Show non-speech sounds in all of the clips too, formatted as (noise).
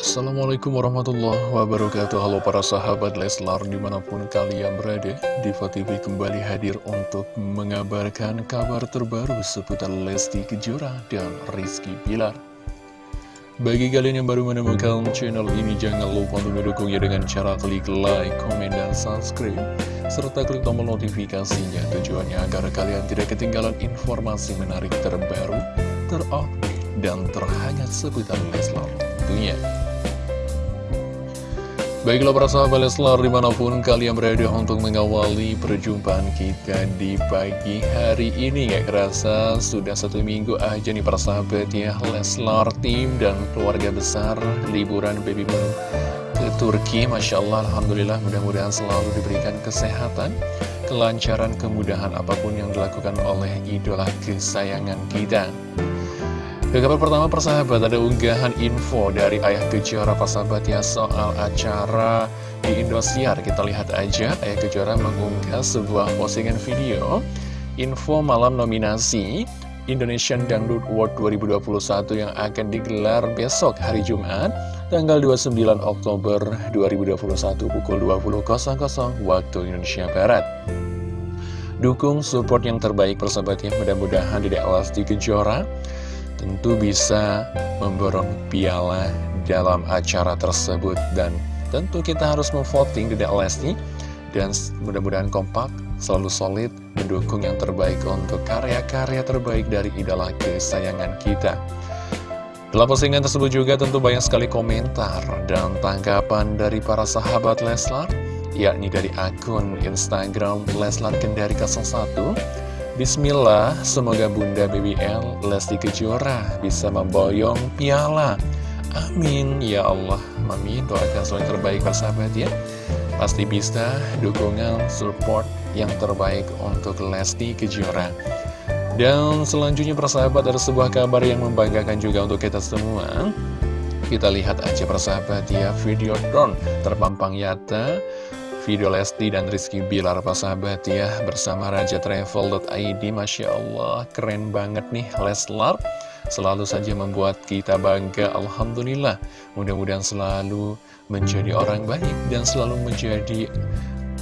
Assalamualaikum warahmatullahi wabarakatuh. Halo para sahabat Leslar di mana pun kalian berada Diva TV kembali hadir untuk mengabarkan kabar terbaru seputar Lesti Kejora dan Rizky Pilar Bagi kalian yang baru menemukan channel ini jangan lupa untuk mendukungnya dengan cara klik like, komen, dan subscribe serta klik tombol notifikasinya. Tujuannya agar kalian tidak ketinggalan informasi menarik terbaru, terupdate, dan terhangat seputar Leslar tentunya Baiklah para sahabat Leslar di mana pun kalian berada untuk mengawali perjumpaan kita di pagi hari ini Gak kerasa sudah satu minggu aja nih para sahabat ya Leslar tim dan keluarga besar liburan baby moon ke Turki. Masya Allah Alhamdulillah mudah-mudahan selalu diberikan kesehatan Kelancaran kemudahan apa pun yang dilakukan oleh idola kesayangan kita ke kabar pertama persahabat ada unggahan info dari Ayah Kejora persahabat ya soal acara di Indosiar. Kita lihat aja Ayah Kejora mengunggah sebuah postingan video. Info malam nominasi Indonesian Dangdut World 2021 yang akan digelar besok hari Jumat tanggal 29 Oktober 2021 pukul 20.00 waktu Indonesia Barat. Dukung support yang terbaik persahabatnya mudah-mudahan tidak di Kejora tentu bisa memborong piala dalam acara tersebut. Dan tentu kita harus memvoting Dede Lesti dan mudah-mudahan kompak, selalu solid, mendukung yang terbaik untuk karya-karya terbaik dari idola kesayangan kita. Dalam postingan tersebut juga tentu banyak sekali komentar dan tanggapan dari para sahabat Leslar, yakni dari akun Instagram Leslar Kendari 01, Bismillah, semoga Bunda BBL Lesti Kejora bisa memboyong piala. Amin, ya Allah. Mami, doakan selalu terbaik persahabat ya. Pasti bisa dukungan, support yang terbaik untuk Lesti Kejora. Dan selanjutnya persahabat ada sebuah kabar yang membanggakan juga untuk kita semua. Kita lihat aja persahabat ya, video drone terpampang nyata video Lesti dan Rizky Bilar sahabat ya? Bersama Raja Travel.id Masya Allah keren banget nih Leslar selalu saja membuat kita bangga Alhamdulillah. Mudah-mudahan selalu menjadi orang baik dan selalu menjadi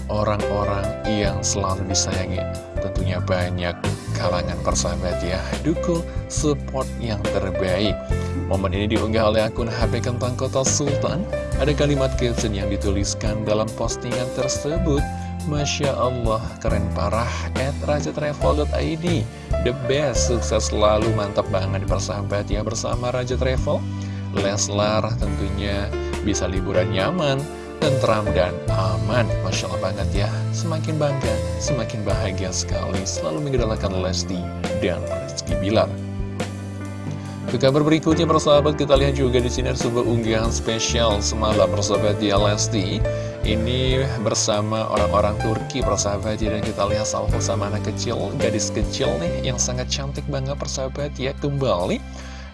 orang-orang yang selalu disayangi. Tentunya banyak kalangan persahabat ya. Dukung support yang terbaik. Momen ini diunggah oleh akun HP Kentang Kota Sultan ada kalimat caption yang dituliskan dalam postingan tersebut. Masya Allah, keren parah At rajatravel.id The best, sukses selalu, mantap banget persahabat ya Bersama Raja Travel. Leslar tentunya bisa liburan nyaman tentram dan aman. Masya Allah banget ya Semakin bangga, semakin bahagia sekali. Selalu mengidolakan Lesti dan Rizky Bilar ke kabar berikutnya persahabat kita lihat juga di sini ada sebuah unggahan spesial semalam persahabat di Lesti ini bersama orang-orang Turki persahabat dan kita lihat salvo sama anak kecil gadis kecil nih yang sangat cantik banget persahabat ya kembali.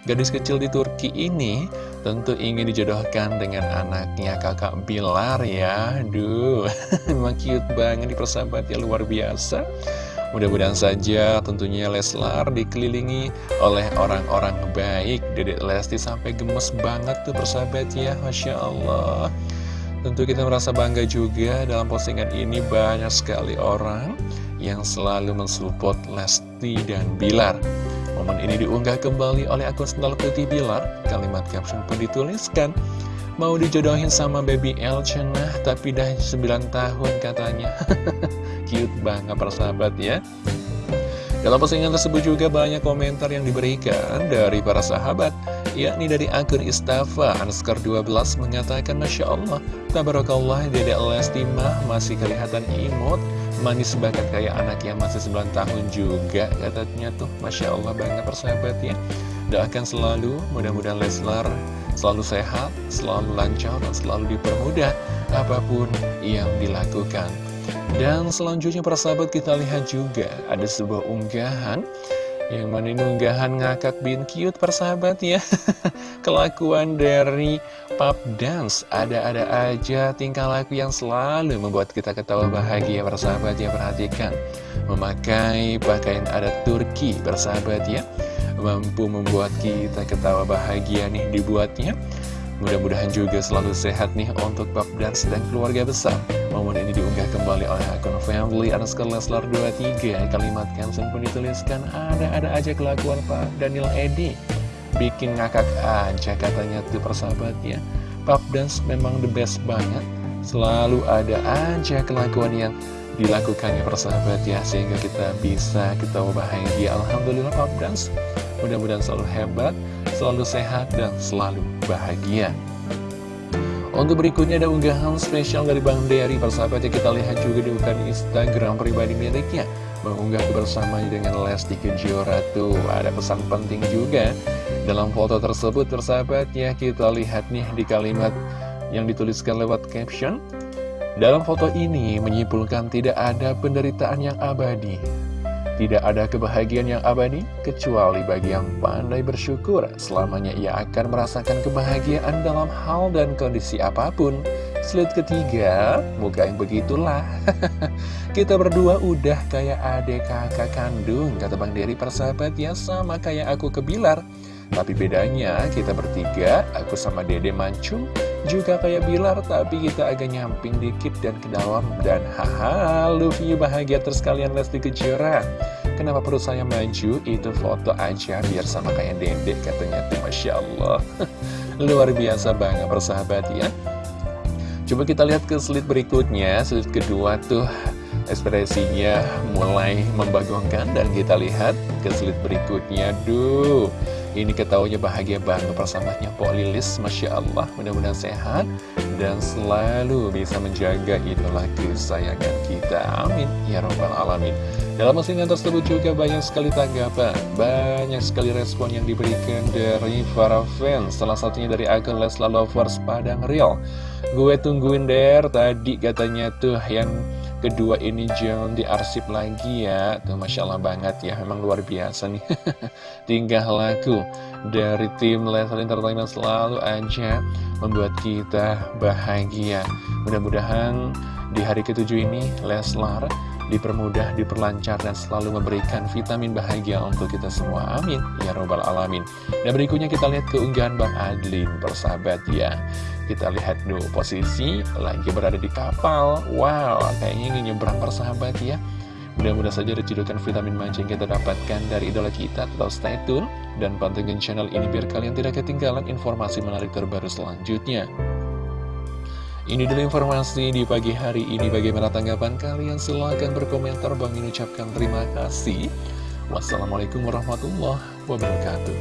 Gadis kecil di Turki ini tentu ingin dijodohkan dengan anaknya kakak Bilar ya. Aduh memang (laughs) cute banget di persahabat ya luar biasa Mudah-mudahan saja tentunya Leslar dikelilingi oleh orang-orang baik. Dedek Lesti sampai gemes banget tuh persahabat ya Masya Allah. Tentu kita merasa bangga juga dalam postingan ini banyak sekali orang yang selalu mensupport Lesti dan Bilar. Momen ini diunggah kembali oleh akun Sendal Putih Bilar. Kalimat caption pun dituliskan. Mau dijodohin sama baby El Cenah tapi dah 9 tahun katanya (laughs) cute banget persahabat ya. Dalam postingan tersebut juga banyak komentar yang diberikan dari para sahabat yakni dari akun Istafa Anskar 12 mengatakan Masya Allah Tabarakallah Dede Lesti mah masih kelihatan imut manis banget kayak anak yang masih 9 tahun juga katanya tuh. Masya Allah banget persahabat ya. Doakan selalu mudah-mudahan Leslar selalu sehat selalu lancar dan selalu dipermudah apa pun yang dilakukan dan selanjutnya para sahabat kita lihat juga ada sebuah unggahan yang mana ini unggahan ngakak bin cute persahabat ya. (laughs) Kelakuan dari pop dance. Ada-ada aja tingkah laku yang selalu membuat kita ketawa bahagia persahabat ya. Perhatikan Memakai pakaian adat Turki persahabat ya. Mampu membuat kita ketawa bahagia nih dibuatnya Mudah-mudahan juga selalu sehat nih untuk Bab dan keluarga besar. Momen ini diunggah kembali oleh akun family underscore Leslar 23. Kalimat caption pun dituliskan, ada-ada aja kelakuan Pak Daniel Edi. Bikin ngakak aja katanya tuh persahabat ya. Pap Dance memang the best banget. Selalu ada aja kelakuan yang dilakukannya persahabat ya. Sehingga kita bisa kita bahagia. Alhamdulillah Pap Dance. Mudah-mudahan selalu hebat selalu sehat dan selalu bahagia. Untuk berikutnya ada unggahan spesial dari Bang Dery. Persahabatnya kita lihat juga di bukan Instagram pribadi miliknya. Mengunggah kebersamaan dengan Lesti Kejora tuh. Ada pesan penting juga Dalam foto tersebut persahabatnya kita lihat nih di kalimat yang dituliskan lewat caption. Dalam foto ini menyimpulkan tidak ada penderitaan yang abadi tidak ada kebahagiaan yang abadi, kecuali bagi yang pandai bersyukur. Selamanya ia akan merasakan kebahagiaan dalam hal dan kondisi apa pun. Slide ketiga, muka yang begitulah. (laughs) Kita berdua udah kayak adik kakak kandung, kata Bang Dery persahabat ya, sama kayak aku ke Bilar. Tapi bedanya, kita bertiga, aku sama Dede Mancung, juga kayak Bilar, tapi kita agak nyamping dikit dan ke dalam. Dan haha, Luffy bahagia terus kalian Lesti Kejora. Kenapa perlu saya maju? Itu foto aja biar sama kayak Dede katanya tuh Masya Allah. (laughs) Luar biasa banget persahabat ya. Coba kita lihat ke slide berikutnya, slide kedua tuh ekspresinya mulai membagongkan dan kita lihat ke slide berikutnya, duh ini ketahuinya bahagia banget persamanya Pok Lilis, Masya Allah, mudah-mudahan sehat dan selalu bisa menjaga idola kesayangan kita. Amin. Ya Rabbal Alamin. Dalam postingan tersebut juga banyak sekali tanggapan, banyak sekali respon yang diberikan dari para fans, salah satunya dari akun Lesla Lovers Padang Real. Gue tungguin der, tadi katanya tuh yang kedua ini jangan diarsip lagi ya Tuh Masya Allah banget ya Memang luar biasa nih (laughs) Tingkah laku dari tim Leslar Entertainment selalu aja Membuat kita bahagia Mudah-mudahan di hari ketujuh ini Leslar dipermudah, diperlancar, dan selalu memberikan vitamin bahagia untuk kita semua. Amin. Ya Robbal Alamin. Dan berikutnya kita lihat keunggahan Bang Adlin, persahabat ya. Kita lihat dulu posisi lagi berada di kapal. Wow, kayaknya ingin nyebrang persahabat ya. Mudah-mudahan saja ada vitamin manja yang kita dapatkan dari idola kita. Tetap stay tune dan pantengin channel ini biar kalian tidak ketinggalan informasi menarik terbaru selanjutnya. Ini dulu informasi di pagi hari ini. Bagaimana tanggapan kalian? Silahkan berkomentar. Bang ucapkan terima kasih. Wassalamualaikum warahmatullahi wabarakatuh.